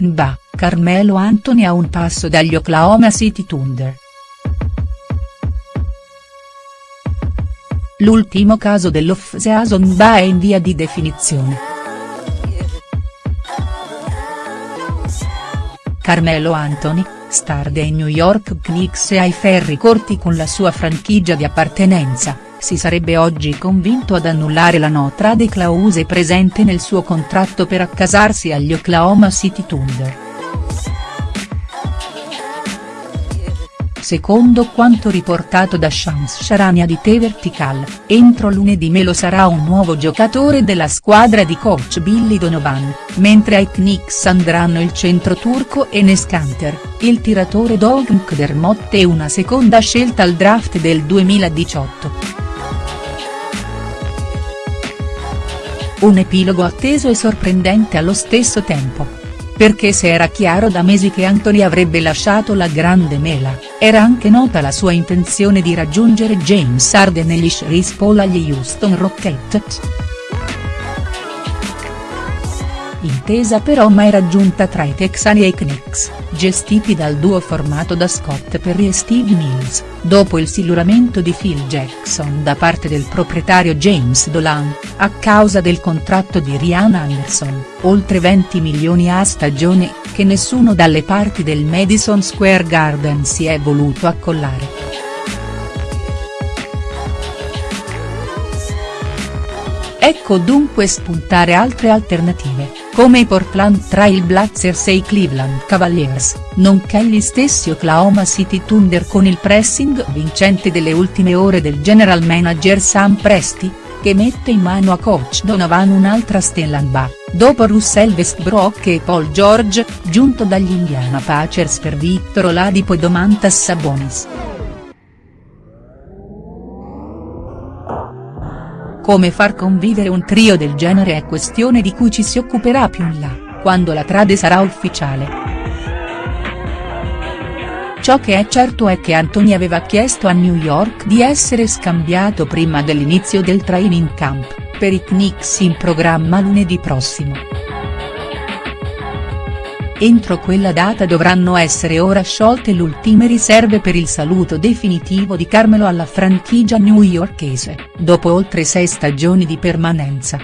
NBA, Carmelo Anthony a un passo dagli Oklahoma City Thunder. L'ultimo caso dell'off-season NBA è in via di definizione. Carmelo Anthony, star dei New York Knicks e ai ferri corti con la sua franchigia di appartenenza, si sarebbe oggi convinto ad annullare la no trade clause presente nel suo contratto per accasarsi agli Oklahoma City Thunder. Secondo quanto riportato da Shams Charania di The Vertical, entro lunedì Melo sarà un nuovo giocatore della squadra di coach Billy Donovan, mentre ai Knicks andranno il centro turco Enes Kanter, il tiratore Doug Dermott e una seconda scelta al draft del 2018. Un epilogo atteso e sorprendente allo stesso tempo. Perché se era chiaro da mesi che Anthony avrebbe lasciato la grande mela, era anche nota la sua intenzione di raggiungere James Harden gli Chris Paul agli Houston Rockets. Intesa però mai raggiunta tra i Texani e i Knicks, gestiti dal duo formato da Scott Perry e Steve Mills, dopo il siluramento di Phil Jackson da parte del proprietario James Dolan, a causa del contratto di Rihanna Anderson, oltre 20 milioni a stagione, che nessuno dalle parti del Madison Square Garden si è voluto accollare. Ecco dunque spuntare altre alternative, come i Portland Trail Blazers e i Cleveland Cavaliers, nonché gli stessi Oklahoma City Thunder con il pressing vincente delle ultime ore del general manager Sam Presti, che mette in mano a coach Donovan un'altra stella NBA, dopo Russell Westbrook e Paul George, giunto dagli Indiana Pacers per Victor Oladipo e Domantas Sabonis. Come far convivere un trio del genere è questione di cui ci si occuperà più in là, quando la trade sarà ufficiale. Ciò che è certo è che Anthony aveva chiesto a New York di essere scambiato prima dell'inizio del training camp, per i Knicks in programma lunedì prossimo. Entro quella data dovranno essere ora sciolte le ultime riserve per il saluto definitivo di Carmelo alla franchigia newyorkese, dopo oltre sei stagioni di permanenza.